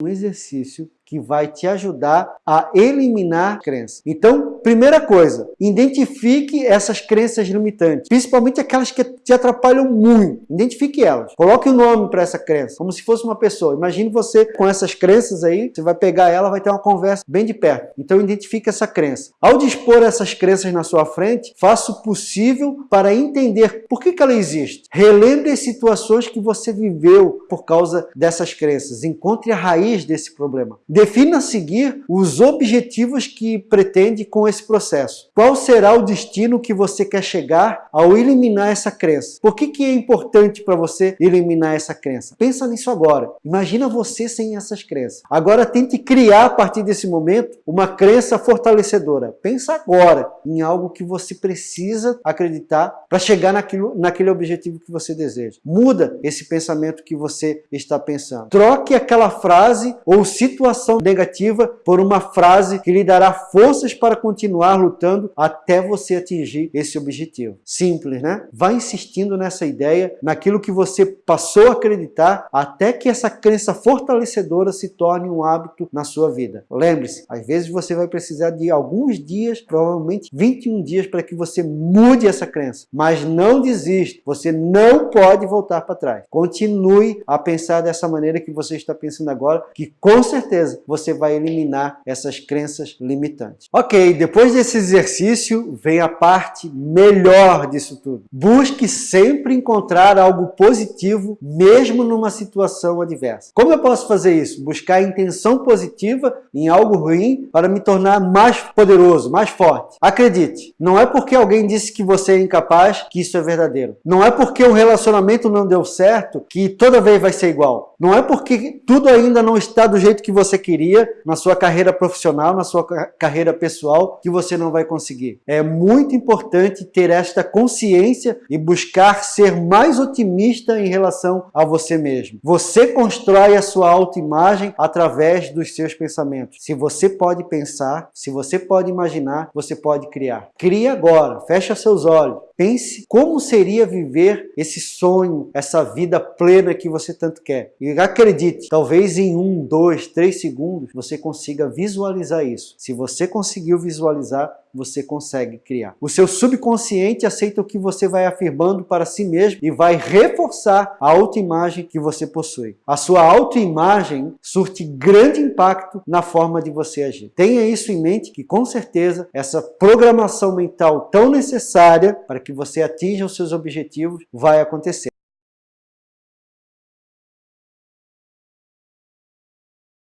um exercício que vai te ajudar a eliminar crenças. Então, primeira coisa, identifique essas crenças limitantes, principalmente aquelas que te atrapalham muito. Identifique elas. Coloque o um nome para essa crença, como se fosse uma pessoa. Imagine você com essas crenças aí, você vai pegar ela, vai ter uma conversa bem de perto. Então, identifique essa crença. Ao dispor essas crenças na sua frente, faça o possível para entender por que, que ela existe. Relembre as situações que você viveu por causa dessas crenças. Encontre a raiz desse problema. Defina a seguir os objetivos que pretende com esse processo. Qual será o destino que você quer chegar ao eliminar essa crença? Por que, que é importante para você eliminar essa crença? Pensa nisso agora. Imagina você sem essas crenças. Agora tente criar a partir desse momento uma crença fortalecedora. Pensa agora em algo que você precisa acreditar para chegar naquilo, naquele objetivo que você deseja. Muda esse pensamento que você está pensando. Troque aquela frase ou situação negativa por uma frase que lhe dará forças para continuar lutando até você atingir esse objetivo. Simples, né? Vá insistindo nessa ideia, naquilo que você passou a acreditar, até que essa crença fortalecedora se torne um hábito na sua vida. Lembre-se, às vezes você vai precisar de alguns dias, provavelmente 21 dias, para que você mude essa crença. Mas não desista, você não pode voltar para trás. Continue a pensar dessa maneira que você está pensando agora, que com certeza você vai eliminar essas crenças limitantes. Ok, depois desse exercício vem a parte melhor disso tudo. Busque sempre encontrar algo positivo, mesmo numa situação adversa. Como eu posso fazer isso? Buscar a intenção positiva em algo ruim para me tornar mais poderoso, mais forte. Acredite, não é porque alguém disse que você é incapaz que isso é verdadeiro. Não é porque o relacionamento não deu certo que toda vez vai ser igual. Não é porque tudo ainda não está do jeito que você queria na sua carreira profissional, na sua carreira pessoal, que você não vai conseguir. É muito importante ter esta consciência e buscar ser mais otimista em relação a você mesmo. Você constrói a sua autoimagem através dos seus pensamentos. Se você pode pensar, se você pode imaginar, você pode criar. Crie agora, fecha seus olhos, pense como seria viver esse sonho, essa vida plena que você tanto quer. E acredite, talvez em um, dois, três segundos você consiga visualizar isso. Se você conseguiu visualizar, você consegue criar. O seu subconsciente aceita o que você vai afirmando para si mesmo e vai reforçar a autoimagem que você possui. A sua autoimagem surte grande impacto na forma de você agir. Tenha isso em mente que com certeza essa programação mental tão necessária para que você atinja os seus objetivos vai acontecer.